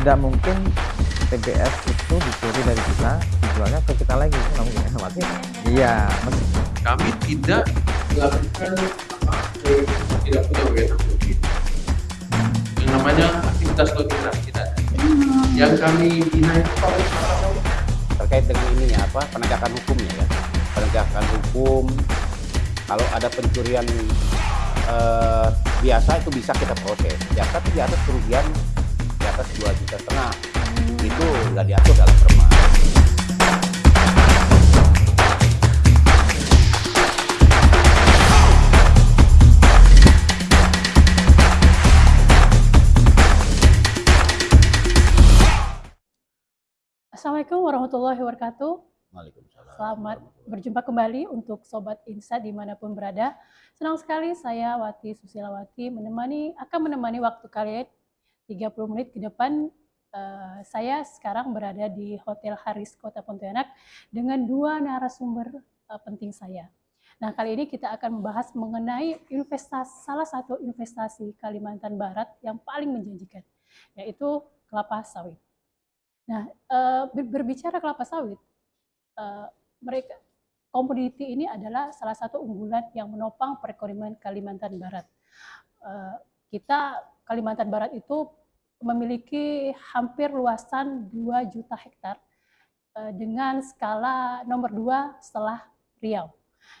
tidak mungkin TBS itu dicuri dari kita dijualnya ke kita lagi. Itu nggak mungkin ya mati iya. Kami tidak melakukan apa tidak punya wewenang yang namanya aktivitas tidak ada. yang kami bina itu terkait dengan ini ya apa penegakan hukumnya ya penegakan hukum kalau ada pencurian eh, biasa itu bisa kita proses. Ya tapi di atas kerugian atas dua juta setengah itu nggak diatur dalam perma Assalamualaikum warahmatullahi wabarakatuh. Waalaikumsalam. Selamat berjumpa kembali untuk Sobat Insa di mana pun berada. Senang sekali saya Wati Susilawati menemani akan menemani waktu kalian 30 menit ke depan. Eh, saya sekarang berada di Hotel Haris Kota Pontianak dengan dua narasumber eh, penting saya. Nah kali ini kita akan membahas mengenai investasi salah satu investasi Kalimantan Barat yang paling menjanjikan, yaitu kelapa sawit. Nah, ber- berbicara kelapa sawit, eh, mereka komoditi ini adalah salah satu unggulan yang menopang perekonomian Kalimantan Barat. Eh, kita Kalimantan Barat itu memiliki hampir luasan 2 juta hektar eh, dengan skala nomor 2 setelah Riau.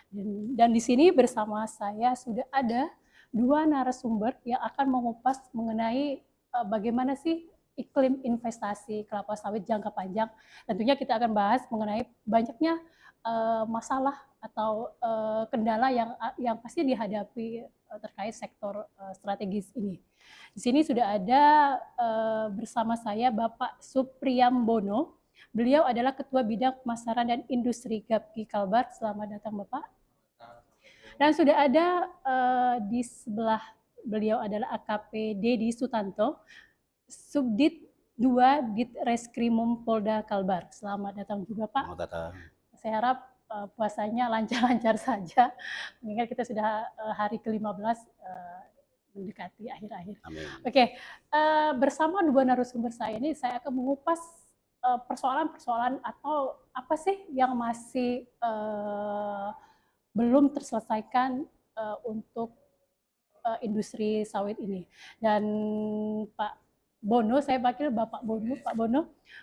Dan, dan di sini bersama saya sudah ada dua narasumber yang akan mengupas mengenai eh, bagaimana sih iklim investasi kelapa sawit jangka panjang. Tentunya kita akan bahas mengenai banyaknya eh, masalah atau eh, kendala yang yang pasti dihadapi eh, terkait sektor eh, strategis ini. Di sini sudah ada eh, bersama saya Bapak Supriyambono. Beliau adalah Ketua Bidang Pemasaran dan Industri Gapki Kalbar. Selamat datang Bapak. Dan sudah ada eh, di sebelah beliau adalah AKP Dedi Sutanto, Subdit 2 Dit Reskrimum Polda Kalbar. Selamat datang juga Pak. Mau datang. Saya harap eh, puasanya lancar-lancar saja, mengingat kita sudah eh, hari ke-15 eh, mendekati akhir-akhir. Oke, eh, bersama dua narasumber saya ini saya akan mengupas persoalan-persoalan atau apa sih yang masih eh, belum terselesaikan eh, untuk eh, industri sawit ini. Dan Pak Bono, saya panggil Bapak Bono, Pak Bono.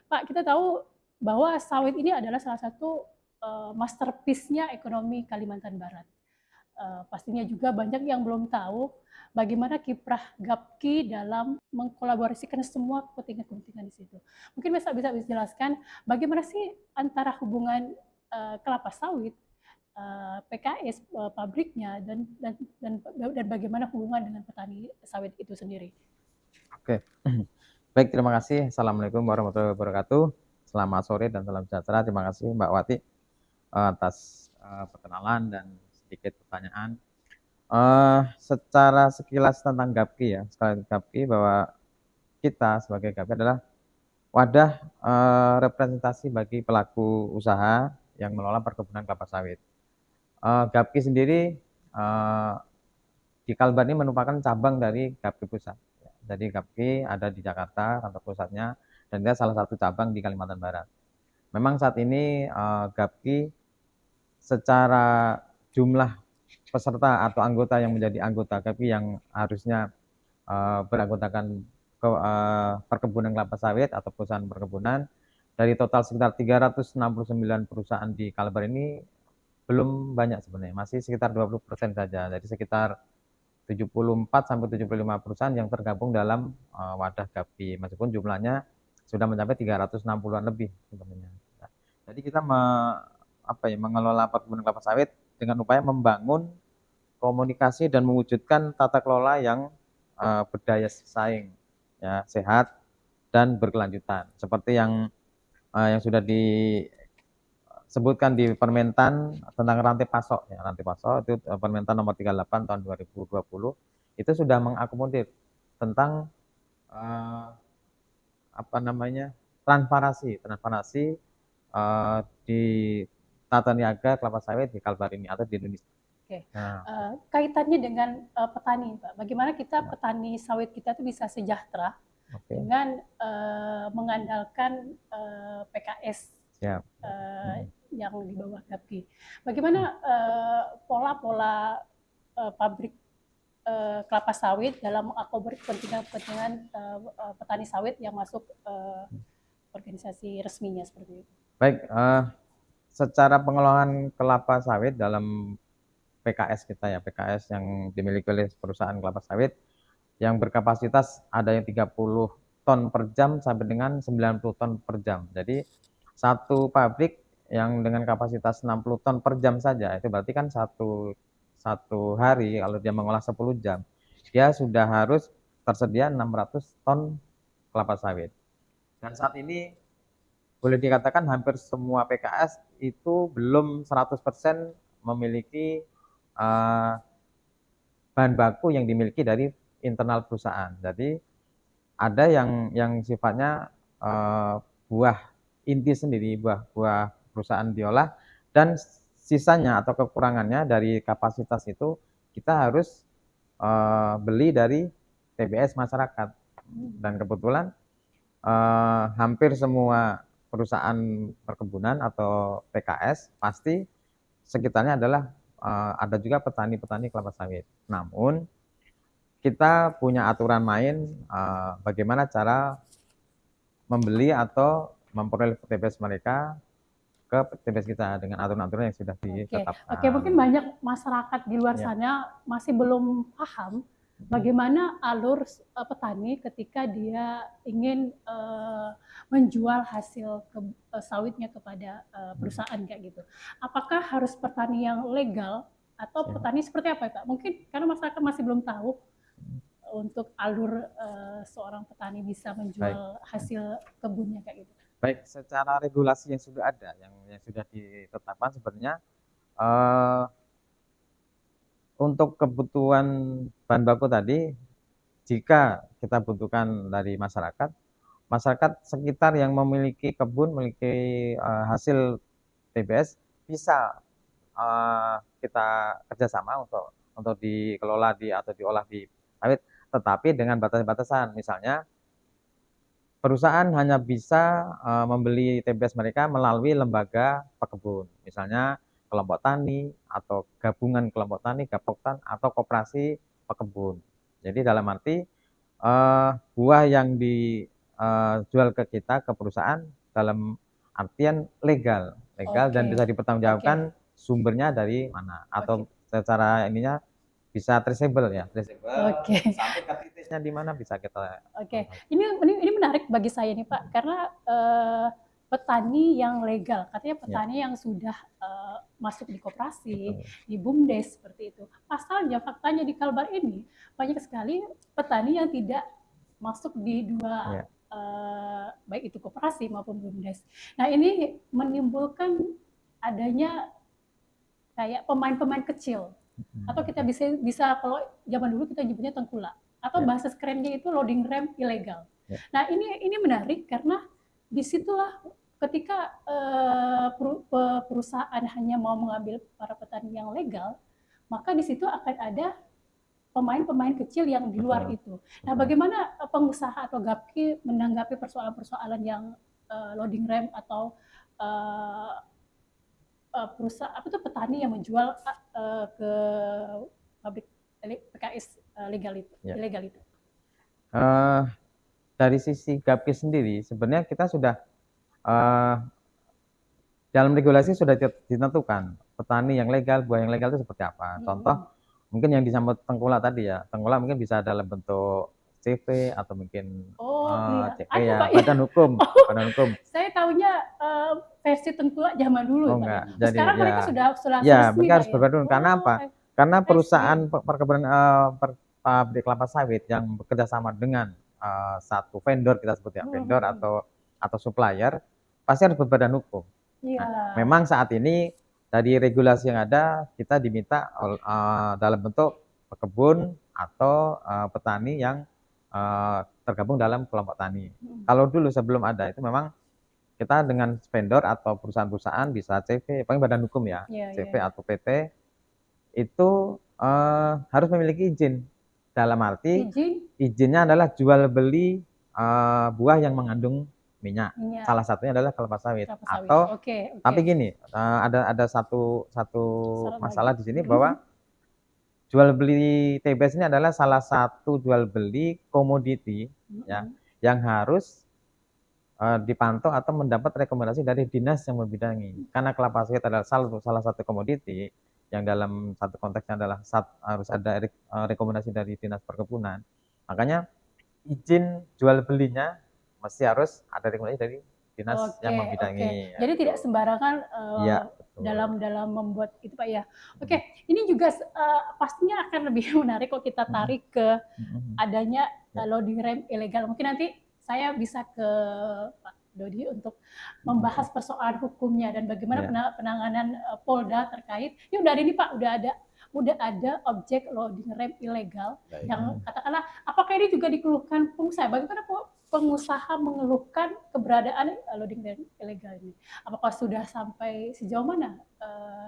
Pak, kita tahu bahwa sawit ini adalah salah satu eh, masterpiece-nya ekonomi Kalimantan Barat. Eh, pastinya juga banyak yang belum tahu bagaimana kiprah GAPKI dalam mengkolaborasikan semua kepentingan-kepentingan di situ. Mungkin bisa bisa dijelaskan bagaimana sih antara hubungan eh, kelapa sawit, PKS pabriknya dan dan dan dan bagaimana hubungan dengan petani sawit itu sendiri. Oke, baik terima kasih. Assalamualaikum warahmatullahi wabarakatuh. Selamat sore dan salam sejahtera. Terima kasih Mbak Wati atas eh, perkenalan dan sedikit pertanyaan. Eh, secara sekilas tentang GAPKI ya, sekali GAPKI bahwa kita sebagai GAPKI adalah wadah eh, representasi bagi pelaku usaha yang mengelola perkebunan kelapa sawit. Eh, GAPKI sendiri eh, di Kalbar ini merupakan cabang dari GAPKI pusat. Jadi GAPKI ada di Jakarta kantor pusatnya dan dia salah satu cabang di Kalimantan Barat. Memang saat ini eh, GAPKI secara jumlah peserta atau anggota yang menjadi anggota GAPKI yang harusnya eh, beranggotakan ke, eh, perkebunan kelapa sawit atau perusahaan perkebunan dari total sekitar 369 perusahaan di Kalbar ini belum banyak sebenarnya, masih sekitar 20% saja. Jadi sekitar 74 sampai 75 perusahaan yang tergabung dalam uh, wadah GAPI meskipun jumlahnya sudah mencapai 360-an lebih sebenarnya. Nah, jadi kita apa ya mengelola perkebunan kelapa sawit dengan upaya membangun komunikasi dan mewujudkan tata kelola yang uh, berdaya saing ya sehat dan berkelanjutan. Seperti yang uh, yang sudah disebutkan di Permentan tentang rantai pasok ya rantai pasok itu uh, Permentan nomor 38 tahun 2020 itu sudah mengakomodir tentang uh, apa namanya transparansi transparansi uh, di tata niaga kelapa sawit di Kalbar ini atau di Indonesia. Oke. Nah, Eh, kaitannya dengan eh, petani, Pak. Bagaimana kita Ya. petani sawit kita itu bisa sejahtera Oke. dengan eh, mengandalkan eh, PKS Siap. eh, yang di bawah GAPKI. Bagaimana eh, pola-pola eh, pabrik eh, kelapa sawit dalam mengakomodir kepentingan-kepentingan eh, eh, petani sawit yang masuk eh, organisasi resminya seperti itu? Baik, eh, secara pengelolaan kelapa sawit dalam PKS kita ya, PKS yang dimiliki oleh perusahaan kelapa sawit yang berkapasitas ada yang 30 ton per jam sampai dengan 90 ton per jam. Jadi satu pabrik yang dengan kapasitas 60 ton per jam saja itu berarti kan satu satu hari kalau dia mengolah 10 jam dia sudah harus tersedia 600 ton kelapa sawit. Dan saat ini boleh dikatakan hampir semua PKS itu belum 100% memiliki uh, bahan baku yang dimiliki dari internal perusahaan. Jadi ada yang yang sifatnya uh, buah inti sendiri, buah buah perusahaan diolah dan sisanya atau kekurangannya dari kapasitas itu kita harus uh, beli dari TBS masyarakat. Dan kebetulan uh, hampir semua perusahaan perkebunan atau PKS pasti sekitarnya adalah uh, ada juga petani-petani kelapa sawit. Namun kita punya aturan main uh, bagaimana cara membeli atau memperoleh TBS mereka ke TBS kita dengan aturan-aturan yang sudah ditetapkan. Oke, okay. mungkin banyak masyarakat di luar ya. sana masih belum paham bagaimana alur uh, petani ketika dia ingin uh, menjual hasil ke, uh, sawitnya kepada uh, perusahaan kayak gitu. Apakah harus petani yang legal atau petani seperti apa, Pak? Mungkin karena masyarakat masih belum tahu untuk alur uh, seorang petani bisa menjual Baik. hasil kebunnya kayak gitu. Baik, secara regulasi yang sudah ada, yang yang sudah ditetapkan sebenarnya uh, untuk kebutuhan bahan baku tadi, jika kita butuhkan dari masyarakat, masyarakat sekitar yang memiliki kebun, memiliki uh, hasil TBS bisa uh, kita kerjasama untuk untuk dikelola di atau diolah di sawit tetapi dengan batasan-batasan. Misalnya, perusahaan hanya bisa uh, membeli TBS mereka melalui lembaga pekebun. Misalnya, kelompok tani atau gabungan kelompok tani, gapoktan atau koperasi pekebun. Jadi dalam arti uh, buah yang dijual ke kita ke perusahaan dalam artian legal, legal okay. dan bisa dipertanggungjawabkan okay. sumbernya dari mana atau okay. secara ininya bisa traceable ya, traceable. Oke. Okay. Sampai ke titiknya di mana bisa kita. Oke. Okay. Ini, ini ini menarik bagi saya nih Pak, karena uh, petani yang legal, katanya ya. petani ya. yang sudah uh, masuk di koperasi, di bumdes seperti itu. Pasalnya faktanya di Kalbar ini banyak sekali petani yang tidak masuk di dua ya. uh, baik itu koperasi maupun bumdes. Nah ini menimbulkan adanya kayak pemain-pemain kecil atau kita bisa bisa kalau zaman dulu kita nyebutnya tengkulak atau yeah. bahasa kerennya itu loading rem ilegal. Yeah. Nah ini ini menarik karena di situlah ketika uh, perusahaan hanya mau mengambil para petani yang legal, maka di situ akan ada pemain-pemain kecil yang di luar Betul. itu. Nah, bagaimana eh, pengusaha atau GAPKI menanggapi persoalan-persoalan yang uh, loading rem atau uh, uh, perusahaan apa tuh petani yang menjual uh, ke pabrik PKS uh, legal itu, ya. ilegal itu. Uh, dari sisi GAPKI sendiri, sebenarnya kita sudah uh, dalam regulasi sudah ditentukan petani yang legal, buah yang legal itu seperti apa. Contoh, hmm. mungkin yang disambut tengkulak tadi ya, tengkulak mungkin bisa dalam bentuk CV atau mungkin oh, uh, iya. CV ya, Pak, badan hukum, oh, badan hukum. Saya tahunya uh, versi tengkulak zaman dulu. Oh, enggak. Jadi, Sekarang ya, mereka sudah sudah Ya, mereka harus ya? oh, Karena apa? Karena perusahaan perkebunan uh, per, pabrik kelapa sawit yang bekerja sama dengan uh, satu vendor kita sebut ya, hmm. vendor atau atau supplier pasti harus berbadan hukum. Ya. Nah, memang saat ini dari regulasi yang ada kita diminta uh, dalam bentuk pekebun atau uh, petani yang uh, tergabung dalam kelompok tani. Hmm. Kalau dulu sebelum ada itu memang kita dengan vendor atau perusahaan-perusahaan bisa CV, paling badan hukum ya, yeah, CV yeah. atau PT itu uh, harus memiliki izin. Dalam arti izin? izinnya adalah jual beli uh, buah yang mengandung minyak. Minyak. Salah satunya adalah kelapa sawit. Kelapa sawit. Atau Oke, oke. tapi gini, uh, ada ada satu satu Syarat masalah lagi. di sini bahwa jual beli TBS ini adalah salah satu jual beli komoditi ya. Mhm. yang harus uh, dipantau atau mendapat rekomendasi dari dinas yang membidangi. Karena kelapa sawit adalah salah, salah satu komoditi yang dalam satu konteksnya adalah sat- harus ada re- uh, rekomendasi dari dinas perkebunan. Makanya izin jual belinya mesti harus ada rekomendasi dari dinas Oke, yang membidangi. ya, Jadi tidak gitu. sembarangan uh, betul. dalam dalam membuat itu Pak ya. Oke, ini juga uh, pastinya akan lebih menarik kalau kita Mhm. tarik ke Mhm. adanya Ya. uh, loading rem ilegal. Mungkin nanti saya bisa ke Pak Dodi untuk membahas persoalan hukumnya dan bagaimana Ya. pena- penanganan uh, Polda terkait. Ini udah ada ini Pak, udah ada udah ada objek loading rem ilegal Baik. yang katakanlah apakah ini juga dikeluhkan pengusaha? Bagaimana pengusaha mengeluhkan keberadaan uh, loading rem ilegal ini? Apakah sudah sampai sejauh mana uh,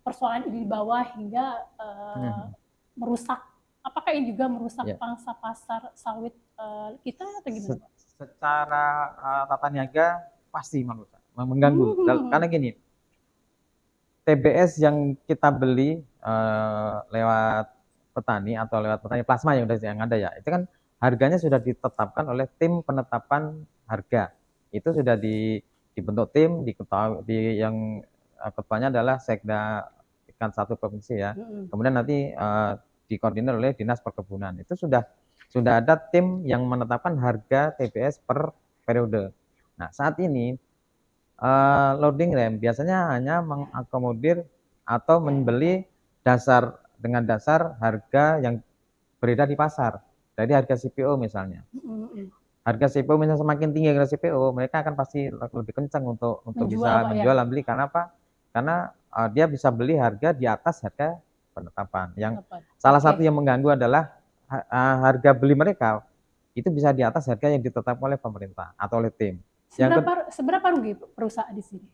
persoalan ini dibawa hingga uh, Hmm. merusak? Apakah ini juga merusak Ya. pangsa pasar sawit uh, kita atau gimana? Secara uh, tata niaga pasti merusak, mengganggu. Hmm. Dal- Karena gini, TBS yang kita beli uh, lewat petani atau lewat petani plasma yang udah yang ada ya, itu kan harganya sudah ditetapkan oleh tim penetapan harga. Itu sudah di, dibentuk tim, diketahui di yang uh, ketuanya adalah Sekda ikan satu provinsi ya. Mm-mm. Kemudian nanti uh, dikoordinir oleh dinas perkebunan. Itu sudah sudah ada tim yang menetapkan harga TBS per periode. Nah saat ini uh, loading rem biasanya hanya mengakomodir atau membeli dasar dengan dasar harga yang beredar di pasar. Jadi harga CPO misalnya. Harga CPO misalnya semakin tinggi harga CPO, mereka akan pasti lebih kencang untuk untuk Menjual, bisa Pak, ya? menjual dan beli karena apa? Karena uh, dia bisa beli harga di atas harga penetapan. Yang? Salah Oke. satu yang mengganggu adalah ah, harga beli mereka itu bisa di atas harga yang ditetapkan oleh pemerintah atau oleh tim. Yang Seberapa seberapa rugi perusahaan di sini?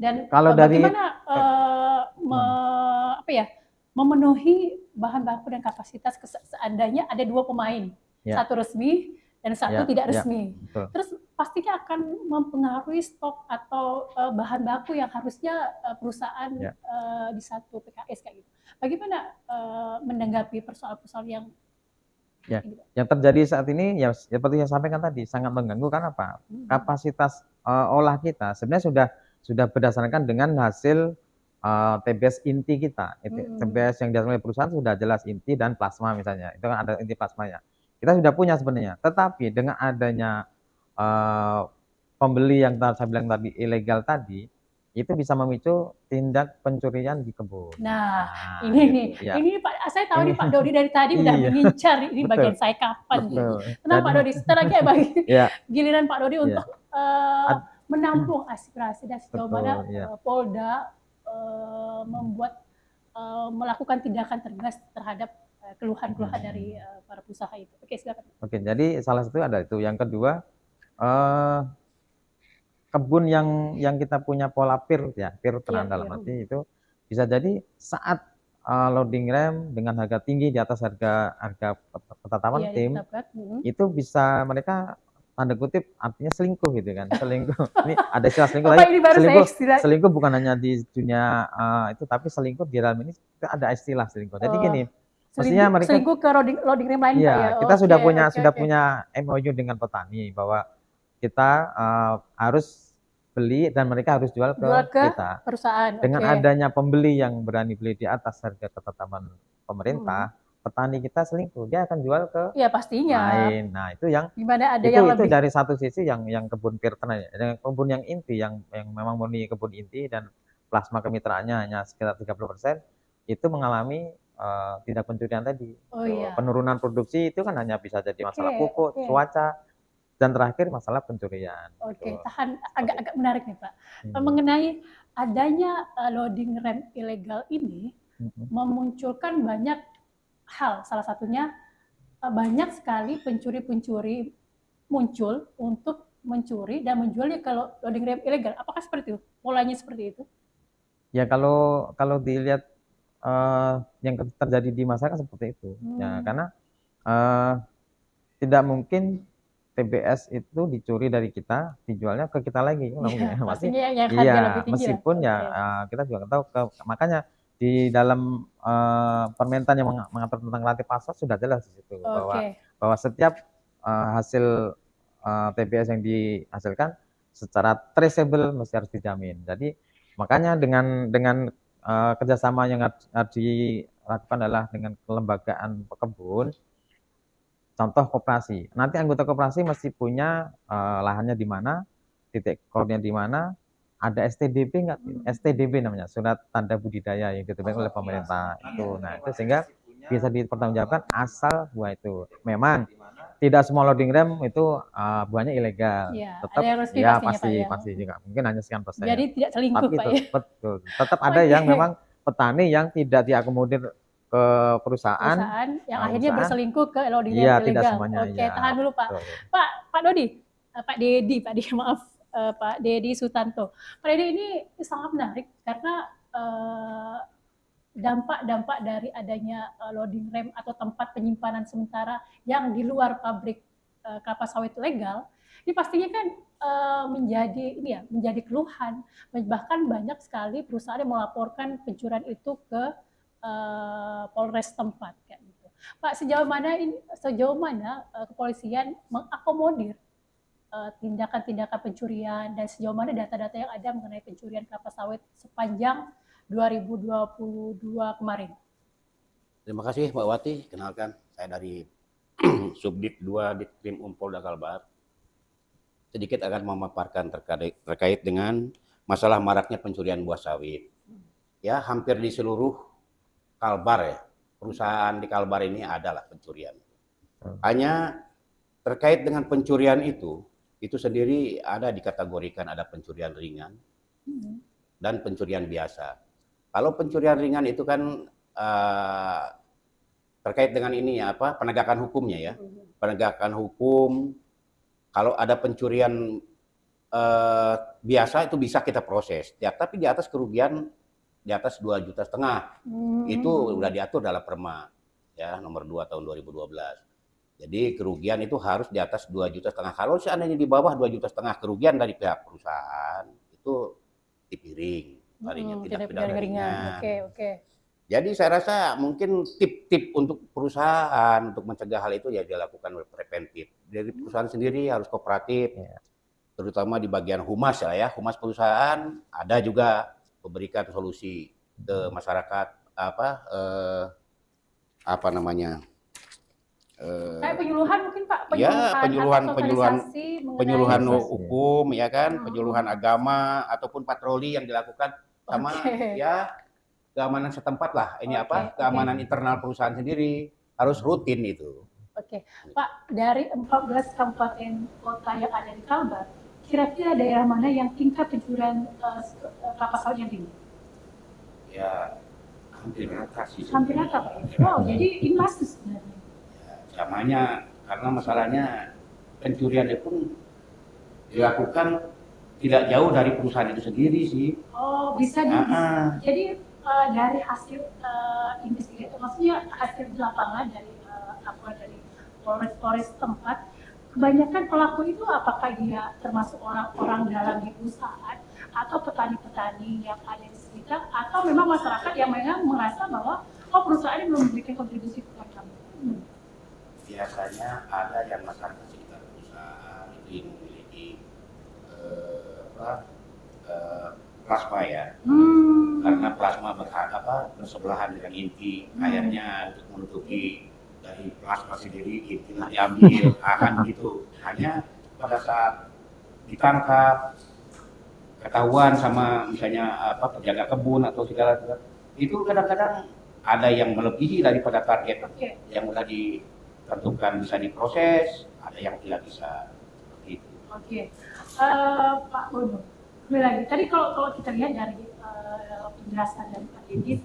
Dan Kalau uh, dari- bagaimana uh, me- apa ya memenuhi bahan baku dan kapasitas seandainya ada dua pemain, Ya. satu resmi dan satu Ya, tidak ya. resmi. Betul. Terus pastinya akan mempengaruhi stok atau uh, bahan baku yang harusnya uh, perusahaan Ya. uh, di satu PKS kayak gitu. Bagaimana uh, menanggapi persoalan-persoalan yang Ya. Pak? Yang terjadi saat ini ya seperti yang saya sampaikan tadi sangat mengganggu karena apa? Hmm. Kapasitas eh, olah kita sebenarnya sudah sudah berdasarkan dengan hasil eh, TBS inti kita. Hmm. TBS yang dihasilkan oleh perusahaan sudah jelas inti dan plasma misalnya. Itu kan ada inti plasmanya. Kita sudah punya sebenarnya. Tetapi dengan adanya eh, pembeli yang tadi saya bilang tadi ilegal tadi itu bisa memicu tindak pencurian di kebun. Nah, Nah, ini gitu, nih, ya. ini Pak, saya tahu nih Ini- Pak Dodi dari tadi udah Iya. mengincar ini Betul. bagian saya kapan nih. Betul. Tenang Pak Dodi, setelah lagi ya bagi Ya. giliran Pak Dodi Iya. untuk Ad- menampung aspirasi dan sejauh mana iya. eh, Polda eh, membuat eh, melakukan tindakan tegas terhadap keluhan-keluhan Hmm. dari eh, para pengusaha itu. Oke, silakan. Oke, jadi salah satu ada itu. Yang kedua, eh, kebun yang yang kita punya pola PIR ya, PIR tenang Iya, dalam iya. arti itu bisa jadi saat eh, loading rem dengan harga tinggi di atas harga harga ketetapan Iya, tim ditetapkan. Hmm. itu bisa mereka tanda kutip artinya selingkuh gitu kan selingkuh ini ada istilah selingkuh saya selingkuh selingkuh bukan hanya di dunia eh, itu tapi selingkuh di dalam ini ada istilah selingkuh jadi Oh, gini mestinya Selingkuh, mereka selingkuh ke loading, loading rem lain Iya, ya. kita sudah Oke, punya oke, sudah oke. punya MOU dengan petani bahwa kita eh, harus beli dan mereka harus jual ke, Jual ke kita. perusahaan. Dengan oke. adanya pembeli yang berani beli di atas harga ketetapan pemerintah, Hmm. petani kita selingkuh, dia akan jual ke Iya pastinya. lain. Nah, itu yang Gimana ada itu yang itu lebih dari satu sisi yang yang kebun pir tenang ya. Dengan kebun yang inti yang yang memang murni kebun inti dan plasma kemitraannya hanya sekitar 30% itu mengalami eh, tindak pencurian tadi. Oh iya. Penurunan produksi itu kan hanya bisa jadi masalah Oke, pupuk, oke. cuaca, dan terakhir masalah pencurian. Oke, Gitu. tahan agak-agak menarik nih Pak. Hmm. Mengenai adanya uh, loading rem ilegal ini Mhm. memunculkan banyak hal. Salah satunya uh, banyak sekali pencuri-pencuri muncul untuk mencuri dan menjualnya kalau loading rem ilegal. Apakah seperti itu? Polanya seperti itu? Ya kalau kalau dilihat eh, yang terjadi di masyarakat seperti itu, ya Hmm. karena eh, tidak mungkin TBS itu dicuri dari kita, dijualnya ke kita lagi, nggak Iya, yang harga iya, meskipun ya Oke. eh, kita juga tahu ke makanya di dalam eh, permentan yang meng- mengatur tentang rantai pasar sudah jelas di situ bahwa Oke. bahwa setiap eh, hasil eh, TBS yang dihasilkan secara traceable mesti harus dijamin. Jadi makanya dengan dengan eh, kerjasama yang harus harus dilakukan adalah dengan kelembagaan pekebun, contoh koperasi. Nanti anggota koperasi mesti punya eh, lahannya di mana, titik core-nya di mana, ada STDB nggak? STDB namanya, surat tanda budidaya yang diterbitkan oleh pemerintah itu. Nah itu sehingga bisa dipertanggungjawabkan asal buah itu. Memang tidak semua loading rem itu uh, buahnya ilegal. Iya, Tetap ada resmi ya pasti ya. pasti juga mungkin hanya sekian persen. Jadi tidak selingkuh Tapi Pak itu ya. betul. Tetap ada yang memang petani yang tidak diakomodir ke perusahaan. Perusahaan yang Nah, akhirnya perusahaan. berselingkuh ke loading Iya, rem tidak ilegal. semuanya, Oke, iya. tahan dulu Pak. Betul. Pak Pak Dodi, Eh, Pak Dedi, Pak Dedi maaf eh, Pak Dedi Sutanto. Pak Dedi ini sangat menarik karena eh, dampak-dampak dari adanya loading rem atau tempat penyimpanan sementara yang di luar pabrik eh, kelapa sawit legal, ini pastinya kan eh, menjadi ini ya menjadi keluhan. Bahkan banyak sekali perusahaan yang melaporkan pencurian itu ke eh, Polres tempat kayak gitu. Pak sejauh mana ini sejauh mana eh, kepolisian mengakomodir eh, tindakan-tindakan pencurian dan sejauh mana data-data yang ada mengenai pencurian kelapa sawit sepanjang 2022 kemarin. Terima kasih Mbak Wati. Kenalkan, saya dari Subdit 2 Ditkrim Umpolda Kalbar. Sedikit akan memaparkan terkait, terkait dengan masalah maraknya pencurian buah sawit. Ya, hampir di seluruh Kalbar ya, perusahaan di Kalbar ini adalah pencurian. Hmm. Hanya terkait dengan pencurian itu, itu sendiri ada dikategorikan ada pencurian ringan dan pencurian biasa. Kalau pencurian ringan itu kan eh, terkait dengan ini ya apa penegakan hukumnya ya. Penegakan hukum kalau ada pencurian eh, biasa itu bisa kita proses. Ya, tapi di atas kerugian di atas 2 juta setengah Hmm. itu udah diatur dalam Perma ya nomor 2 tahun 2012. Jadi kerugian itu harus di atas 2 juta setengah. Kalau seandainya di bawah 2 juta setengah kerugian dari pihak perusahaan itu dipiring larinya Hmm, tidak tidak pidana ringan. ringan. Oke, oke. Jadi saya rasa mungkin tip-tip untuk perusahaan untuk mencegah hal itu ya dilakukan preventif. Dari perusahaan sendiri harus kooperatif, Iya. terutama di bagian humas ya, ya humas perusahaan ada juga memberikan solusi ke masyarakat apa eh, apa namanya eh, Kayak penyuluhan mungkin Pak, Ya, penyuluhan, penyuluhan- atau penyuluhan- penyuluhan Sosialisasi. hukum ya kan, Hmm. penyuluhan agama ataupun patroli yang dilakukan sama Oke. ya keamanan setempat lah. Ini Oke, apa? Keamanan internal perusahaan sendiri harus rutin itu. Oke, Pak, dari 14 kabupaten kota yang ada di Kalbar, kira-kira daerah mana yang tingkat pencurian eh, kelapa sawit yang tinggi? Ya hampir rata sih. Hampir rata, Pak. Wow, jadi ini masuk sebenarnya. Samanya karena masalahnya pencurian itu pun dilakukan tidak jauh dari perusahaan itu sendiri sih. Oh, bisa di, Ah, ah. jadi eh, dari hasil eh, investigasi, maksudnya hasil di lapangan dari eh, apa dari Polres-Polres tempat, kebanyakan pelaku itu apakah dia termasuk orang-orang dalam di perusahaan atau petani-petani yang ada di sekitar atau memang masyarakat yang memang merasa bahwa oh perusahaan ini belum memberikan kontribusi kepada kami. Hmm. biasanya ada yang masyarakat sekitar perusahaan itu memiliki eh, apa eh, plasma ya Hmm. karena plasma berhak apa bersebelahan dengan inti Hmm. akhirnya untuk menutupi dari plasma sendiri intinya diambil akan gitu hanya pada saat ditangkap ketahuan sama misalnya apa penjaga kebun atau segala itu kadang-kadang ada yang melebihi daripada target Oke. yang sudah ditentukan bisa diproses, ada yang tidak bisa. Gitu. Oke, Eh, Pak Bono, kembali lagi. Tadi kalau kalau kita lihat dari eh, penjelasan dari Pak Dedis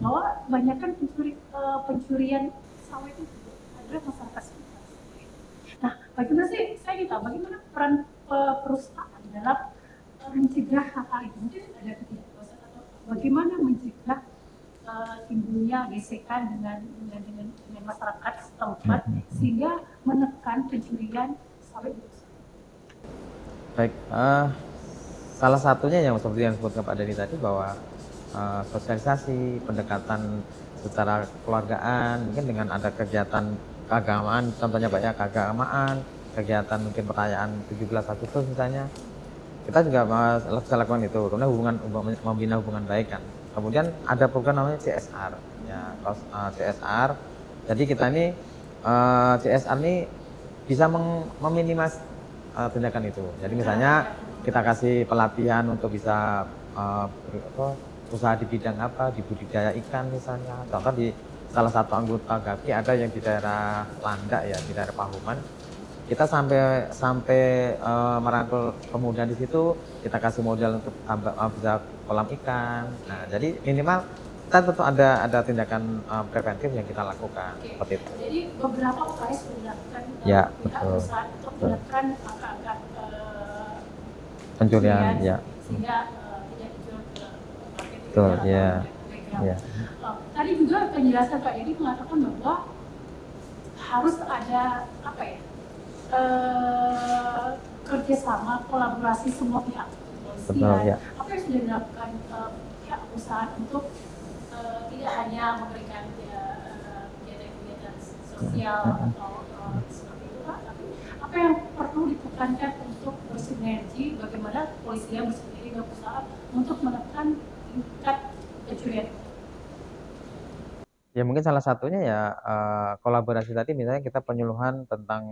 bahwa kebanyakan pencuri, eh, pencurian sawah itu adalah masyarakat sekitar. Nah, bagaimana sih saya minta bagaimana peran e, perusahaan dalam e, mencegah hal itu Mungkin ada ketidakpuasan atau bagaimana mencegah uh, timbulnya gesekan dengan dengan dengan, dengan masyarakat setempat hmm, hmm, hmm. sehingga menekan pencurian sawit itu. Baik, uh, salah satunya yang seperti yang disebutkan Pak Dhani tadi bahwa uh, sosialisasi pendekatan secara keluargaan, mungkin dengan ada kegiatan keagamaan, contohnya banyak keagamaan, kegiatan mungkin perayaan 17 Agustus misalnya, kita juga bisa lakukan itu, kemudian hubungan membina hubungan baik kan. Kemudian ada program namanya CSR, ya uh, CSR. Jadi kita ini uh, CSR ini bisa meminimas uh, tindakan itu. Jadi misalnya kita kasih pelatihan untuk bisa uh, usaha di bidang apa, di budidaya ikan misalnya. Contoh di salah satu anggota GAPI ada yang di daerah Landak ya, di daerah Pahuman. Kita sampai sampai uh, merangkul pemuda di situ, kita kasih modal untuk uh, bisa kolam ikan. Nah, jadi minimal kita tentu ada ada tindakan uh, preventif yang kita lakukan Oke. seperti itu. Jadi beberapa upaya sudah dilakukan Ya, betul. untuk menekan angka-angka uh, Pencurian, ya. sehingga uh, tidak dijual ke market Betul, ya. tadi juga penjelasan Pak Dedi mengatakan bahwa harus ada apa ya uh, kerjasama kolaborasi semua pihak Betul, ya. apa yang sudah dilakukan uh, pihak perusahaan untuk uh, tidak hanya memberikan ya, kegiatan-kegiatan sosial Mm-mm. atau seperti itu Pak, tapi apa yang perlu ditekankan untuk bersinergi bagaimana kepolisian bersendiri dengan perusahaan untuk menekan tingkat pencurian Ya mungkin salah satunya ya eh, kolaborasi tadi misalnya kita penyuluhan tentang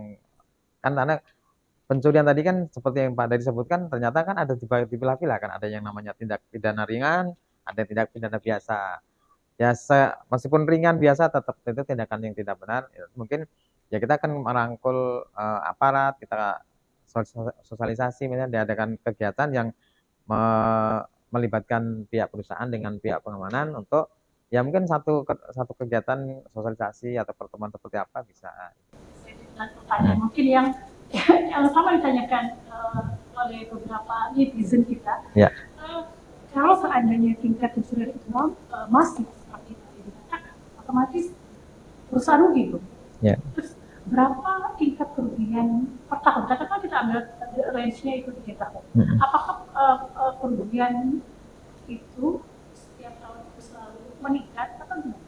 kan karena pencurian tadi kan seperti yang Pak Dari sebutkan ternyata kan ada dibagi dipilah-pilah kan ada yang namanya tindak pidana ringan, ada tindak pidana biasa. Ya se- meskipun ringan biasa tetap itu tindakan yang tidak benar. Ya, mungkin ya kita akan merangkul eh, aparat, kita sos- sosialisasi misalnya diadakan kegiatan yang me- melibatkan pihak perusahaan dengan pihak pengamanan untuk ya mungkin satu satu kegiatan sosialisasi atau pertemuan seperti apa bisa dan pertanyaan mungkin yang yang sama ditanyakan eh, oleh beberapa netizen kita. Ya. Eh, kalau seandainya tingkat pencurian itu eh, masih seperti itu yang dikatakan, otomatis perusahaan rugi dong. Ya. Terus berapa tingkat kerugian per tahun? Katakan kita ambil range-nya itu tiga tahun. Mm-mm. Apakah eh, eh, kerugian itu setiap tahun itu selalu meningkat atau gimana?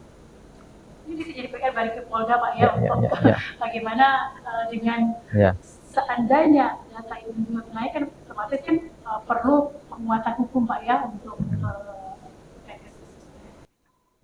Ini bisa jadi PR balik ke Polda Pak ya, ya ya untuk ya, ya. bagaimana eh, dengan Ya. seandainya data ini naik kan otomatis kan eh, perlu penguatan hukum Pak ya untuk eh,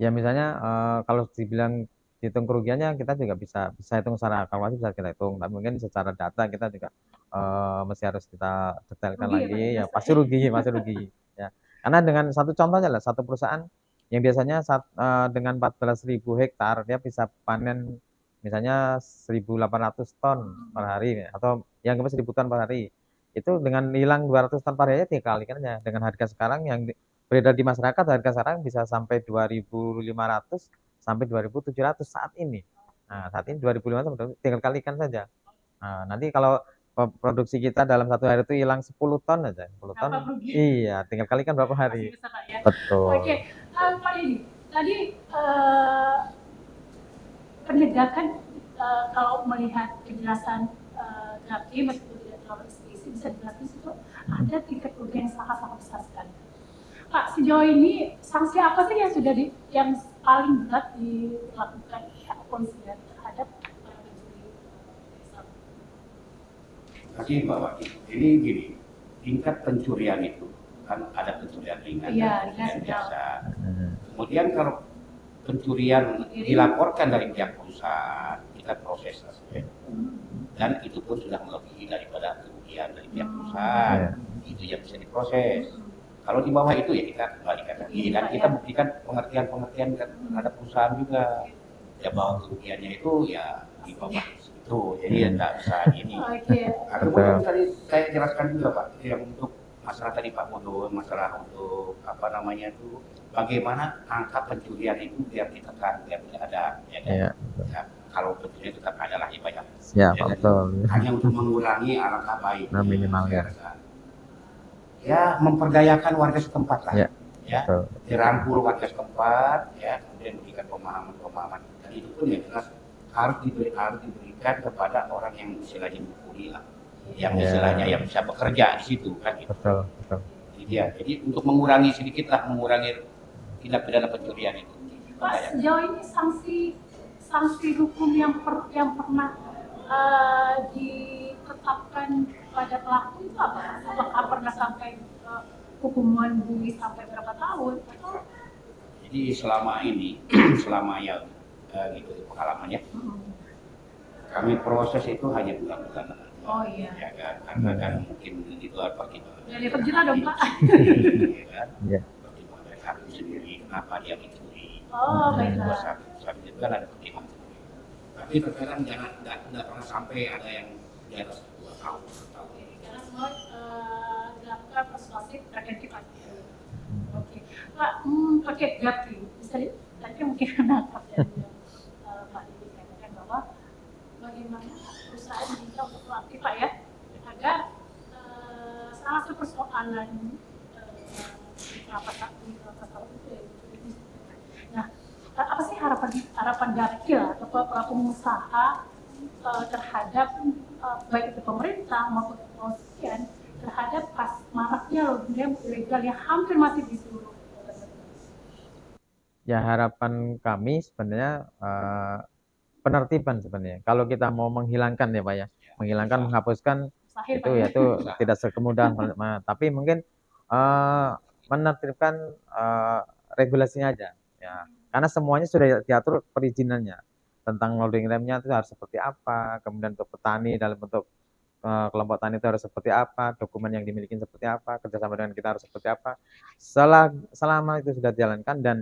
ya misalnya eh, kalau dibilang hitung kerugiannya kita juga bisa bisa hitung secara kalkulasi bisa kita hitung tapi mungkin secara data kita juga eh, mesti harus kita detailkan Rugi ya, lagi Pak, ya biasa pasti ya. rugi pasti rugi ya karena dengan satu contohnya lah satu perusahaan yang biasanya saat, eh, dengan 14.000 hektar dia bisa panen misalnya 1.800 ton per hari atau yang ke 1.000 ton per hari itu dengan hilang 200 ton per hari tiga kali kan ya dengan harga sekarang yang beredar di masyarakat harga sekarang bisa sampai 2.500 sampai 2.700 saat ini. Nah, saat ini 2.500 sampai tinggal kalikan saja. Nah, nanti kalau produksi kita dalam satu hari itu hilang 10 ton aja, 10 ton. Iya, tinggal kalikan berapa masih hari. besar ya. Betul. Oke, eh, Pak Didi, tadi eh, penegakan eh, kalau melihat penjelasan uh, Gapi meskipun tidak terlalu eksplisit bisa dijelaskan itu ada tingkat kerugian yang sangat-sangat besar sekali. Pak, sejauh ini sanksi apa sih yang sudah di, yang paling berat dilakukan pihak kepolisian terhadap eh, Islam? Kasih Mbak Wati. Ini gini, tingkat pencurian itu kan ada pencurian ringan Iya, dan ringan, pencurian biasa. Hmm. Kemudian kalau pencurian dilaporkan dari pihak perusahaan, kita proses sesuai. Dan itu pun sudah melebihi daripada kerugian dari pihak Hmm. perusahaan. Iya. Itu yang bisa diproses. Kalau di bawah itu ya kita kembalikan lagi dan kita buktikan pengertian-pengertian terhadap perusahaan juga. Ya bahwa kerugiannya itu ya di bawah itu. Jadi ya tidak bisa ini. Oke, Nah, kemudian tadi saya jelaskan juga Pak, yang untuk masalah tadi Pak Modo, masalah untuk apa namanya itu, bagaimana angka pencurian itu biar ditekan, biar tidak ada. Ya, kan? Iya. Ya, kalau pencurian tetap ada lah ya banyak. Ya, Pak, betul. Hanya untuk mengurangi alangkah baik. Nah, minimal, ya. Ya, memperdayakan warga setempat lah. Ya, ya Betul. dirangkul warga setempat, ya, kemudian berikan pemahaman-pemahaman. Dan itu pun yang jelas harus diberi harus diberikan kepada orang yang istilahnya mukuli lah yang Iya. istilahnya yang bisa bekerja di situ kan gitu. betul betul Jadi dia. Jadi untuk mengurangi sedikit lah mengurangi tindak pidana pencurian itu. Pak, sejauh ini sanksi sanksi hukum yang per, yang pernah eh, ditetapkan pada pelaku itu apa? Apakah pernah sampai eh, hukuman bui sampai berapa tahun? Atau Jadi selama ini, selama ya eh, gitu pengalamannya, Hmm. kami proses itu hanya bulan-bulan. Oh iya. Ya kan, karena kan mungkin itu apa kita. Ya, dia terjerat dong, Pak. Iya kan? Iya. Pertimbangan dari hakim sendiri, kenapa dia mencuri. Oh, Dua baiklah. saat, saat itu kan ada pertimbangan. Tapi terkadang jangan nggak pernah sampai ada yang di atas dua tahun. satu tahun. Karena semua eh, dilakukan persuasif preventif aja. Oke, Pak, hmm, paket Gapri, bisa di- tadi mungkin nangkap ya eh, Pak Didi katakan bahwa bagaimana perusahaan diminta untuk proaktif Pak ya, agar eh, salah satu persoalan eh, kelapa sawit di kelapa sawit itu ya. Nah, eh, apa sih harapan harapan Gapil atau pelaku pengusaha eh, terhadap eh, baik itu pemerintah maupun kepolisian terhadap pas maraknya logam ilegal yang hampir masih di seluruh ya harapan kami sebenarnya eh, penertiban sebenarnya. Kalau kita mau menghilangkan ya pak ya. Menghilangkan menghapuskan mustahil itu Pak, ya? itu tidak sekemudahan tapi mungkin eh, menertibkan eh, regulasinya aja ya. Karena semuanya sudah diatur perizinannya tentang loading remnya itu harus seperti apa kemudian untuk petani dalam bentuk eh, kelompok tani itu harus seperti apa dokumen yang dimiliki seperti apa kerjasama dengan kita harus seperti apa. Setelah, selama itu sudah dijalankan dan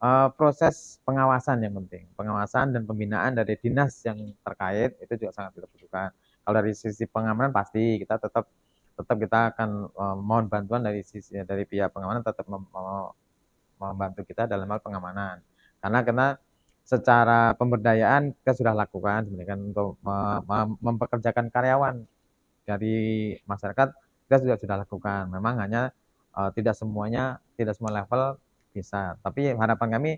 eh, proses pengawasan yang penting. Pengawasan dan pembinaan dari dinas yang terkait itu juga sangat kita butuhkan kalau dari sisi pengamanan pasti kita tetap tetap kita akan eh, mohon bantuan dari sisi dari pihak pengamanan tetap mem- mem- membantu kita dalam hal pengamanan. Karena karena secara pemberdayaan kita sudah lakukan sebenarnya kan untuk me- me- mempekerjakan karyawan dari masyarakat kita sudah sudah lakukan. Memang hanya eh, tidak semuanya tidak semua level bisa. Tapi harapan kami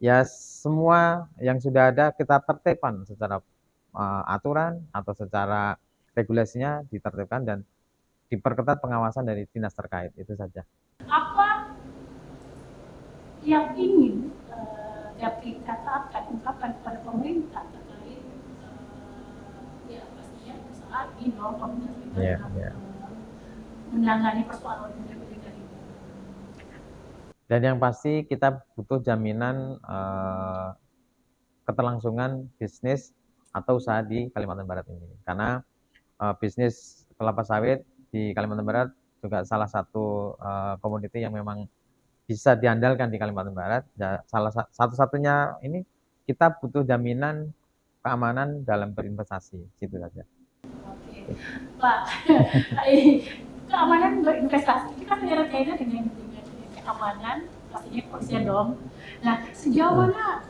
ya semua yang sudah ada kita tertibkan secara eh, aturan atau secara regulasinya ditertibkan dan diperketat pengawasan dari dinas terkait itu saja. apa yang ingin eh, Gapri katakan ungkapkan kepada pemerintah terkait eh, ya pastinya perusahaan ini komunitas kita iya. eh, menangani persoalan ilegal ini. Dan yang pasti kita butuh jaminan eh, keterlangsungan bisnis atau usaha di Kalimantan Barat ini. Karena eh, bisnis kelapa sawit di Kalimantan Barat juga salah satu eh, komoditi yang memang bisa diandalkan di Kalimantan Barat. Ya, salah sa- satu-satunya ini kita butuh jaminan keamanan dalam berinvestasi, gitu saja. Pak, keamanan berinvestasi itu kan dengan, dengan, dengan keamanan, pastinya kepolisian dong. Nah, sejauh mana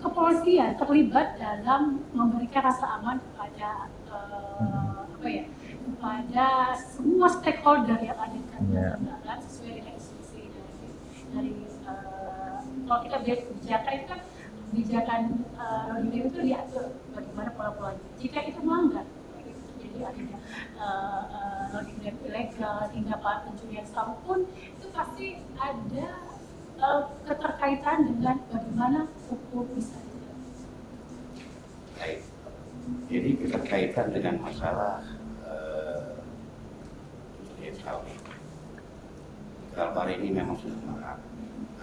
kepolisian terlibat dalam memberikan rasa aman kepada eh, apa ya, kepada semua stakeholder yang ada di Iya. Kalimantan Barat sesuai dengan instruksi dari dari eh, kalau kita lihat kebijakan itu kan kebijakan uh, itu diatur bagaimana pola-polanya. Jika itu melanggar, jadi adanya uh, uh, ilegal hingga pencurian sawit pun itu pasti ada uh, keterkaitan dengan bagaimana hukum bisa. Baik. Jadi keterkaitan dengan masalah eh, pencurian sawit. Kalbar ini memang sudah marak.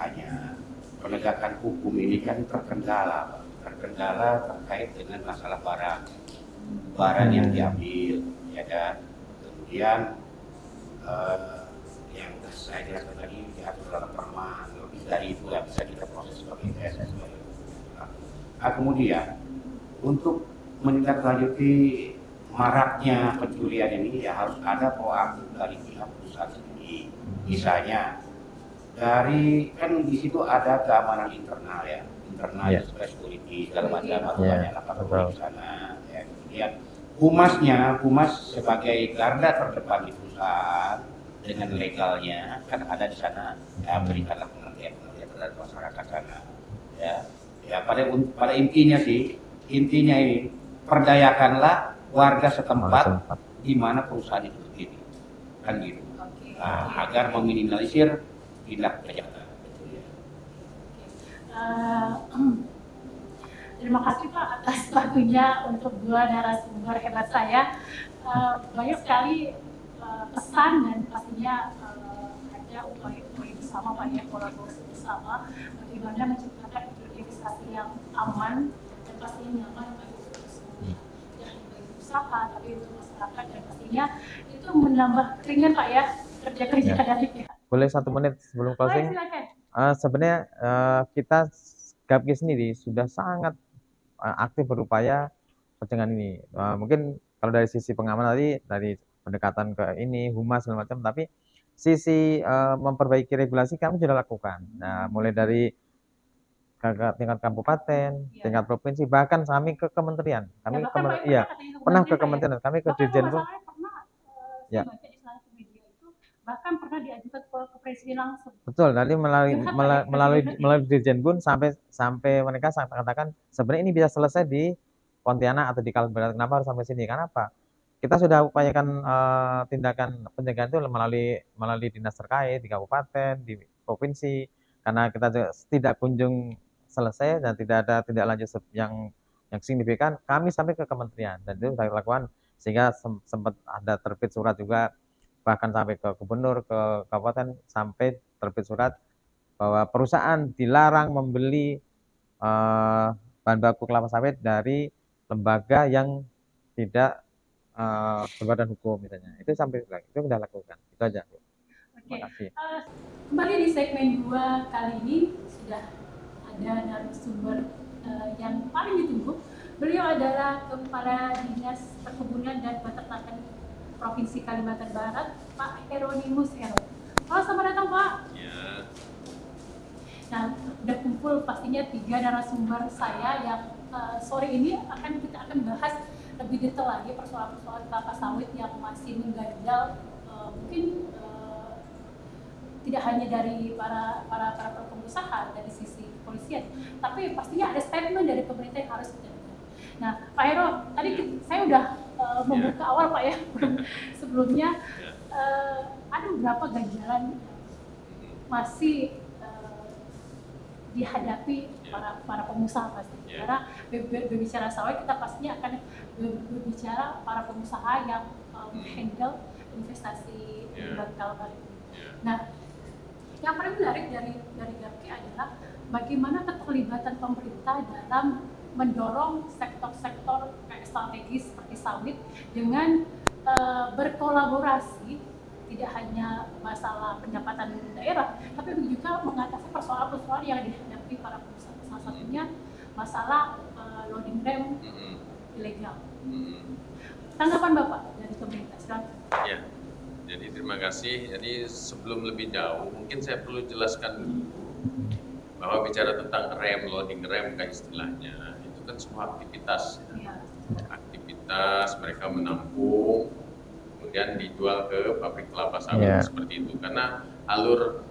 Hanya penegakan hukum ini kan terkendala, terkendala terkait dengan masalah barang, barang yang diambil, ya kan. Kemudian eh, yang saya jelaskan tadi diatur dalam perma, dari itu yang bisa kita proses sebagai SS. Nah, kemudian untuk menindaklanjuti maraknya pencurian ini ya harus ada proaktif dari pihak perusahaan sendiri. Misalnya dari kan di situ ada keamanan internal ya, internal yeah. security segala macam harus Iya, banyak di sana. Ya, kemudian humasnya, humas sebagai garda terdepan di perusahaan dengan legalnya kan ada di sana ya berikanlah terhadap masyarakat sana ya ya pada pada intinya sih intinya ini perdayakanlah warga setempat di mana perusahaan itu berdiri. Kan gitu. Oke. Nah, agar meminimalisir tindak kejahatan. Eh, terima kasih Pak atas waktunya untuk dua narasumber hebat saya. Eh, banyak sekali eh, pesan dan pastinya eh, ada upaya-upaya bersama Pak ya kolaborasi bersama bagaimana menciptakan investasi yang aman dan pastinya nyaman bagi kita semua. Jangan bagi usaha tapi untuk masyarakat dan pastinya itu menambah ringan Pak ya kerja-kerja Ya. dari pihak. Boleh satu menit sebelum closing? silakan. Eh, sebenarnya eh, kita GAPKI sendiri sudah sangat eh, aktif berupaya pencegahan ini. Eh, mungkin kalau dari sisi pengamanan tadi dari pendekatan ke ini humas segala macam, tapi sisi eh, memperbaiki regulasi kami sudah lakukan. Nah, mulai dari tingkat kabupaten, Iya. tingkat provinsi, bahkan kami ke kementerian. Kami Ya, kemen- iya, katanya pernah ke ya. kementerian, kami ke Dirjen Pun. eh, Ya. bahkan pernah diajukan ke, ke presiden langsung. Betul, nanti melalui ya, melalui presiden. melalui Dirjen Bun sampai sampai mereka katakan sebenarnya ini bisa selesai di Pontianak atau di Kalimantan. Kenapa harus sampai sini? Karena apa? Kita sudah upayakan eh, tindakan pencegahan itu melalui melalui dinas terkait di kabupaten, di provinsi. Karena kita tidak kunjung selesai dan tidak ada tindak lanjut yang yang signifikan, kami sampai ke kementerian dan itu sudah dilakukan sehingga sem- sempat ada terbit surat juga bahkan sampai ke gubernur ke kabupaten sampai terbit surat bahwa perusahaan dilarang membeli eh, bahan baku kelapa sawit dari lembaga yang tidak eh, berbadan hukum misalnya itu sampai itu sudah lakukan itu aja. Oke. terima kasih Eh, kembali di segmen 2 kali ini sudah ada narasumber eh, yang paling ditunggu. Beliau adalah Kepala Dinas Perkebunan dan Peternakan Provinsi Kalimantan Barat, Pak Heronimus Hero. Halo, selamat datang Pak. Ya, Nah, udah kumpul pastinya tiga narasumber saya yang eh, sore ini akan kita akan lebih detail lagi persoalan-persoalan kelapa sawit yang masih mengganjal eh, mungkin eh, tidak hanya dari para para para pengusaha dari sisi kepolisian, tapi pastinya ada statement dari pemerintah yang harus kita dengar. Nah, Pak Hero, tadi ki- saya udah eh, membuka awal Pak ya sebelumnya Ya. eh, ada beberapa ganjalan masih eh, dihadapi Ya. para para pengusaha pasti. Ya. Karena ber- ber- berbicara sawit kita pastinya akan ber- berbicara para pengusaha yang um, Hmm. handle investasi di kalbar ini. Ya. Nah, yang paling menarik dari dari GAPKI adalah bagaimana keterlibatan pemerintah dalam mendorong sektor-sektor kayak strategis seperti sawit dengan eh, berkolaborasi tidak hanya masalah pendapatan daerah, tapi juga mengatasi persoalan-persoalan yang dihadapi para. Salah satunya masalah eh, loading rem Mm-mm. ilegal. Mm-mm. Tanggapan Bapak dari pemerintah, silakan. Ya, jadi terima kasih. Jadi sebelum lebih jauh, mungkin saya perlu jelaskan dulu bahwa bicara tentang rem, loading rem kan istilahnya, itu kan semua aktivitas. ya. Ya. Aktivitas mereka menampung, kemudian dijual ke pabrik kelapa sawit Ya. seperti itu. Karena alur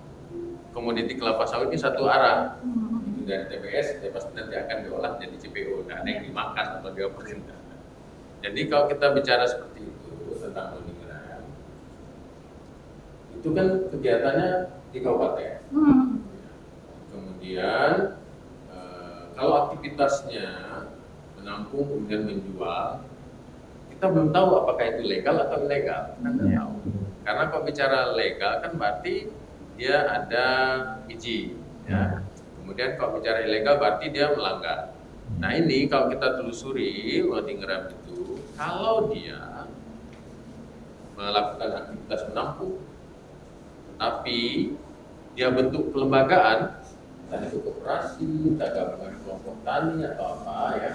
komoditi kelapa sawit ini satu arah. Hmm. Dari TBS, ya pasti nanti akan diolah jadi CPO, dan ada yang dimakan atau dioperasi. Jadi kalau kita bicara seperti itu tentang rem, itu kan kegiatannya di kabupaten. Hmm. Kemudian eh, kalau aktivitasnya menampung kemudian menjual, kita belum tahu apakah itu legal atau ilegal. Kita Iya. tahu. Karena kalau bicara legal kan berarti dia ada izin. Ya. Kemudian kalau bicara ilegal berarti dia melanggar. Nah ini kalau kita telusuri loading rem itu, kalau dia melakukan aktivitas menampung, tapi dia bentuk kelembagaan, entah itu koperasi, entah gabungan kelompok tani atau apa ya.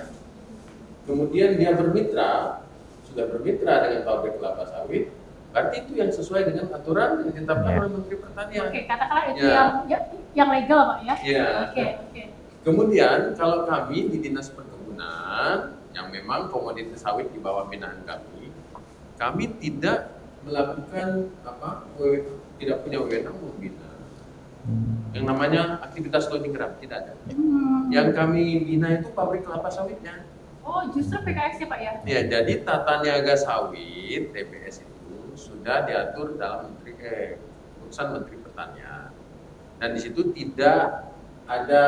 Kemudian dia bermitra, sudah bermitra dengan pabrik kelapa sawit, berarti itu yang sesuai dengan aturan yang ditetapkan Ya. oleh Menteri Pertanian. Oke, katakanlah itu Ya. yang ya- yang legal, Pak ya. Ya. Oke, oke. Kemudian kalau kami di Dinas Perkebunan yang memang komoditas sawit di bawah binaan kami, kami tidak melakukan apa tidak punya wewenang membina yang namanya aktivitas loading rem tidak ada. Hmm. Yang kami bina itu pabrik kelapa sawitnya. Oh, justru PKS ya Pak ya? Ya, jadi tata niaga sawit TBS itu sudah diatur dalam menteri eh, keputusan Menteri Pertanian. Dan di situ tidak ada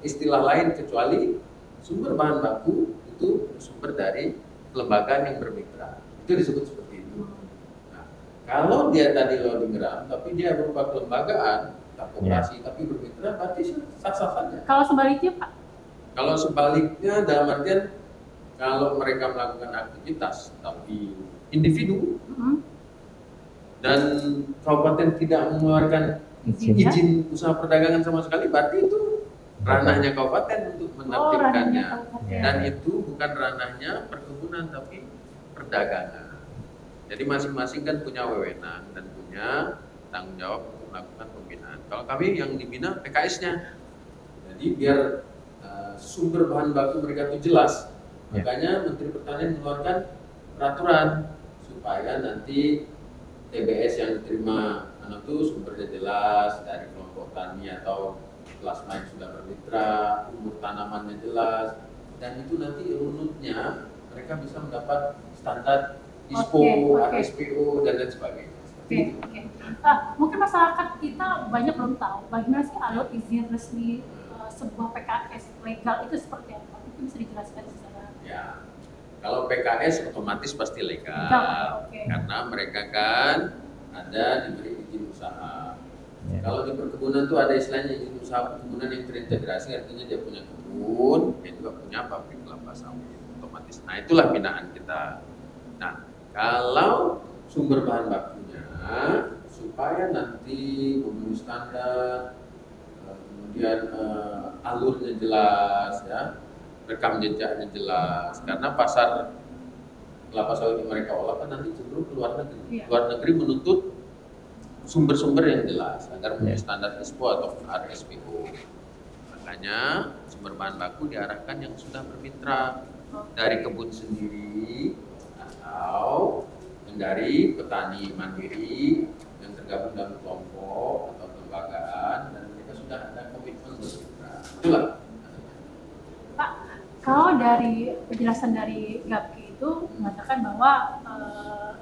istilah lain kecuali sumber bahan baku itu sumber dari kelembagaan yang bermitra. Itu disebut seperti itu. Nah, kalau dia tadi loading gram, tapi dia berupa kelembagaan, tak koperasi, tapi bermitra, berarti sah-sah saja. Kalau sebaliknya Pak? Kalau sebaliknya dalam artian kalau mereka melakukan aktivitas tapi individu Mhm. dan kabupaten tidak mengeluarkan Izin. izin usaha perdagangan sama sekali, berarti itu ranahnya kabupaten untuk Oh, menertibkannya. kabupaten. Dan itu bukan ranahnya perkebunan tapi perdagangan. Jadi masing-masing kan punya wewenang dan punya tanggung jawab untuk melakukan pembinaan. Kalau kami yang dibina PKS-nya. Jadi biar uh, sumber bahan baku mereka itu jelas. Ya. Makanya Menteri Pertanian mengeluarkan peraturan supaya nanti TBS yang diterima anak itu sumbernya jelas dari kelompok tani atau plasma yang sudah bermitra, umur tanamannya jelas, dan itu nanti runutnya mereka bisa mendapat standar ISPO, Oke, oke. RSPO, dan lain sebagainya. Oke, itu. oke. Ah, mungkin masyarakat kita banyak belum tahu bagaimana sih alur izin resmi eh, sebuah PKS legal itu seperti apa? Mungkin bisa dijelaskan secara Ya, kalau PKS otomatis pasti legal, Legal, oke. karena mereka kan ada diberi usaha. Ya. Kalau di perkebunan tuh ada istilahnya izin usaha perkebunan yang terintegrasi, artinya dia punya kebun, dia juga punya pabrik kelapa sawit, otomatis. Nah itulah binaan kita. Nah kalau sumber bahan bakunya supaya nanti memenuhi standar, eh, kemudian eh, alurnya jelas, ya, rekam jejaknya jelas, karena pasar kelapa sawit yang mereka olah kan nanti cenderung ke luar negeri. Iya. Luar negeri menuntut sumber-sumber yang jelas agar memenuhi Iya. standar ISPO atau RSPO. Makanya sumber bahan baku diarahkan yang sudah bermitra dari kebun sendiri atau dari petani mandiri yang tergabung dalam kelompok atau kelembagaan dan mereka sudah ada komitmen bermitra. Itulah. Pak, kalau dari penjelasan dari GAPKI itu mengatakan bahwa eh,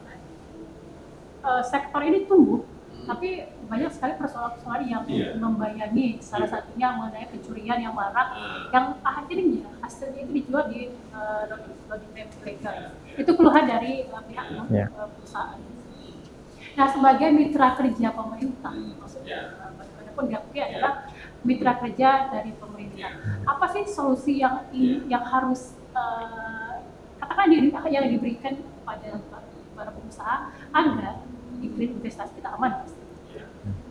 eh, sektor ini tumbuh. Tapi banyak sekali persoalan-persoalan yang Iya. membayangi. Salah Iya. satunya mengenai pencurian yang marak, Nah, yang akhirnya hasilnya itu dijual di eh, loading- loading tab ilegal. ya, ya. Itu keluhan dari eh, pihak Iya. eh, perusahaan. Nah, sebagai mitra kerja pemerintah, maksudnya, Iya. adapun GAPKI adalah mitra kerja dari pemerintah. Apa sih solusi yang in- yang harus eh, katakan yang diberikan kepada para pengusaha agar iklim investasi kita aman? Ya.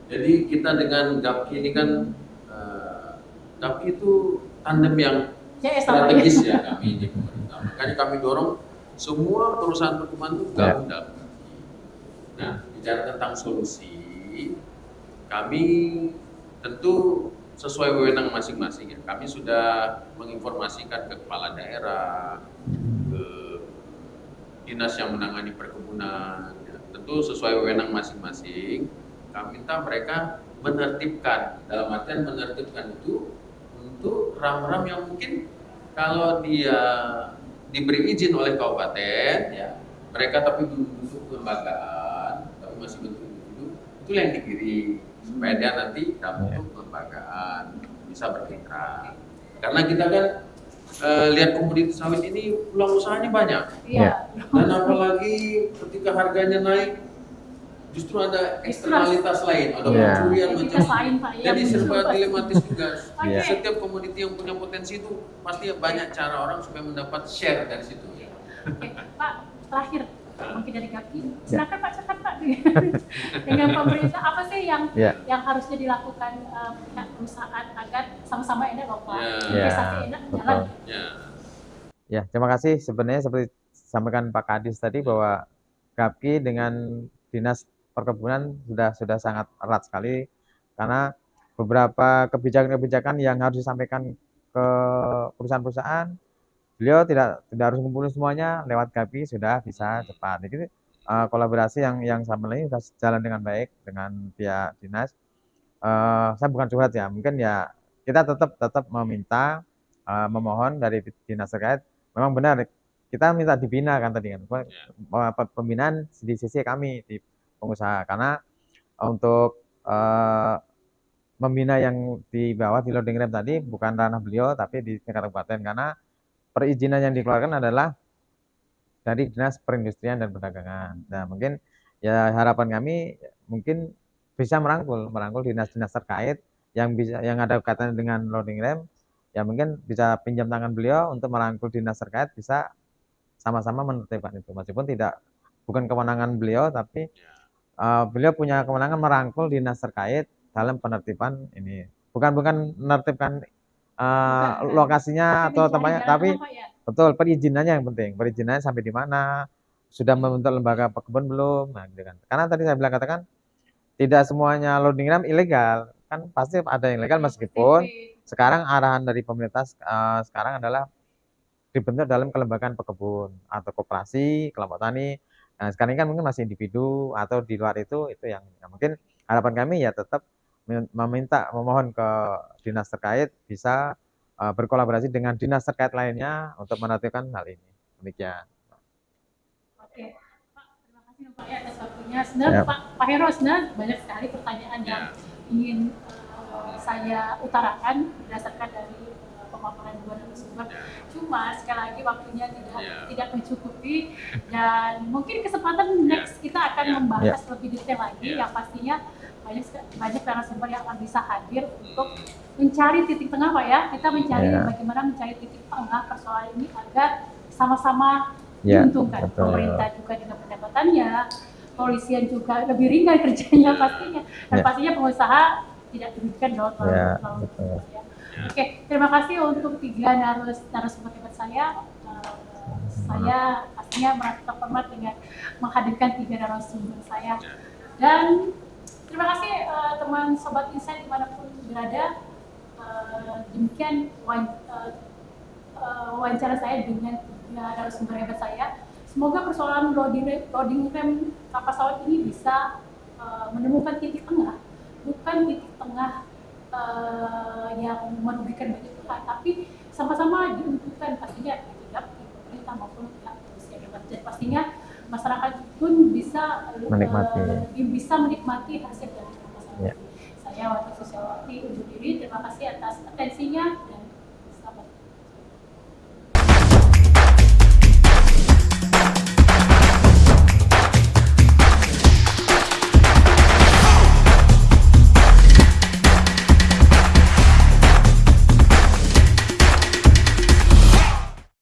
Jadi kita dengan GAPKI ini kan eh, GAPKI itu tandem yang Ya, sama strategis ya. ya kami di pemerintah. Makanya kami dorong semua perusahaan perkebunan itu gabung dalam GAPKI. Nah, bicara tentang solusi, kami tentu sesuai wewenang masing-masing ya. Kami sudah menginformasikan ke kepala daerah, ke dinas yang menangani perkebunan, tentu sesuai wewenang masing-masing. Kami minta mereka menertibkan, dalam artian menertibkan itu untuk ram-ram yang mungkin kalau dia diberi izin oleh kabupaten, ya mereka tapi belum bentuk kelembagaan, tapi masih bentuk individu, itu yang dikirim supaya dia nanti dalam bentuk kelembagaan bisa bermitra. Karena kita kan eh, lihat komoditi sawit ini peluang usahanya banyak. Iya. Dan apalagi ketika harganya naik, justru ada eksternalitas lain, ada Iya. pencurian macam lain Pak yang jadi serba dilematis juga. Iya. Setiap komoditi yang punya potensi itu pasti banyak cara orang supaya mendapat share dari situ. Oke, Pak, terakhir mungkin dari kaki. Ya. Silakan Pak, cepat Pak. Dengan pemerintah apa sih yang Ya. yang harusnya dilakukan pihak perusahaan agar sama-sama enak loh Pak. Ya. Investasi enak betul. jalan. Ya. Ya, terima kasih. Sebenarnya seperti disampaikan Pak Kadis tadi bahwa GAPKI dengan Dinas Perkebunan sudah sudah sangat erat sekali karena beberapa kebijakan-kebijakan yang harus disampaikan ke perusahaan-perusahaan, beliau tidak tidak harus mengumpulkan semuanya lewat GAPKI sudah bisa cepat. Jadi eh, kolaborasi yang yang sama ini sudah jalan dengan baik dengan pihak dinas. Eh, saya bukan curhat ya, mungkin ya kita tetap tetap meminta eh, memohon dari dinas terkait memang benar kita minta dibina kan tadi kan pe- pembinaan di sisi kami di pengusaha karena untuk eh, membina yang di bawah di loading rem tadi bukan ranah beliau tapi di tingkat kabupaten karena perizinan yang dikeluarkan adalah dari dinas perindustrian dan perdagangan. Nah mungkin ya harapan kami mungkin bisa merangkul merangkul dinas-dinas terkait yang bisa yang ada kaitannya dengan loading rem ya mungkin bisa pinjam tangan beliau untuk merangkul dinas terkait bisa sama-sama menertibkan itu. Meskipun tidak bukan kewenangan beliau tapi uh, beliau punya kewenangan merangkul dinas terkait dalam penertiban ini. Bukan bukan menertibkan uh, Bukan, lokasinya atau tempatnya tapi ya. betul perizinannya yang penting. Perizinannya sampai di mana? Sudah membentuk lembaga pekebun belum? Nah gitu kan. Karena tadi saya bilang katakan tidak semuanya loading rem ilegal. Kan pasti ada yang ilegal meskipun sekarang arahan dari pemerintah uh, sekarang adalah dibentuk dalam kelembagaan pekebun atau koperasi kelompok tani. Nah sekarang ini kan mungkin masih individu atau di luar itu itu yang ya mungkin harapan kami ya tetap meminta memohon ke dinas terkait bisa uh, berkolaborasi dengan dinas terkait lainnya untuk menertibkan hal ini demikian Oke, Pak, terima kasih Pak ya atas waktunya. Sebenarnya Ya. Pak, Pak Hero, sebenarnya banyak sekali pertanyaan yang ingin eh, saya utarakan berdasarkan dari eh, pemaparan dua narasumber. Cuma sekali lagi waktunya tidak Ya. tidak mencukupi dan mungkin kesempatan next kita akan Ya. membahas lebih detail lagi Ya. yang pastinya banyak banyak narasumber yang akan bisa hadir untuk mencari titik tengah Pak ya. Kita mencari Ya. bagaimana mencari titik tengah persoalan ini agar sama-sama Ya, diuntungkan betul. pemerintah juga dengan pendapatannya polisian juga lebih ringan kerjanya pastinya dan Ya. pastinya pengusaha tidak dirugikan dong Ya, betul. gitu ya. Oke, terima kasih untuk tiga narus narasumber hebat saya. Eh, saya pastinya merasa terhormat dengan menghadirkan tiga narasumber saya. Dan terima kasih eh, teman sobat insight di mana pun berada. Eh, demikian eh, wawancara saya dengan tiga narasumber hebat saya. Semoga persoalan loading loading rem kapal pesawat ini bisa eh, menemukan titik tengah, bukan titik tengah eh, yang merugikan banyak pihak, tapi sama-sama diuntungkan pastinya di pemerintah maupun pihak polisian dan pastinya masyarakat pun bisa Menikmati. bisa menikmati hasil dari Ya. Saya Wati Susiawati undur diri. Terima kasih atas atensinya.